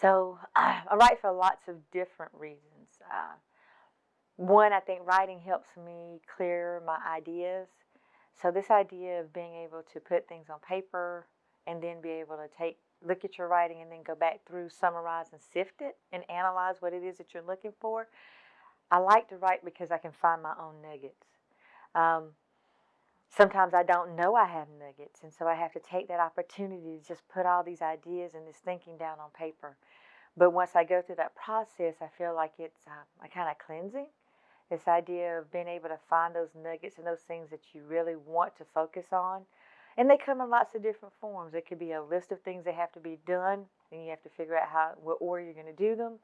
so I write for lots of different reasons. Uh, one, I think writing helps me clear my ideas. So this idea of being able to put things on paper and then be able to take look at your writing and then go back through, summarize and sift it and analyze what it is that you're looking for. I like to write because I can find my own nuggets. Um, sometimes I don't know I have nuggets, and so I have to take that opportunity to just put all these ideas and this thinking down on paper. But once I go through that process, I feel like it's uh, kind of cleansing. This idea of being able to find those nuggets and those things that you really want to focus on. And they come in lots of different forms. It could be a list of things that have to be done, and you have to figure out how what order you're going to do them.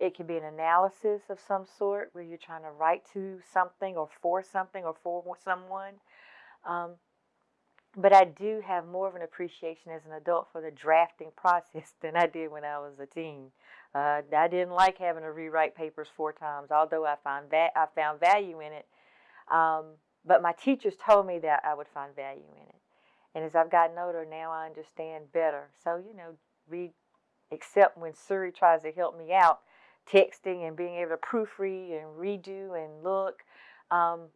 It could be an analysis of some sort where you're trying to write to something or for something or for someone. Um, but I do have more of an appreciation as an adult for the drafting process than I did when I was a teen. Uh, I didn't like having to rewrite papers four times, although I found va- I found value in it. Um, but my teachers told me that I would find value in it. And as I've gotten older, now I understand better. So, you know, except when Siri tries to help me out, texting and being able to proofread and redo and look. Um,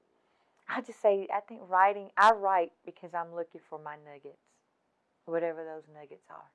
I just say, I think writing, I write because I'm looking for my nuggets, whatever those nuggets are.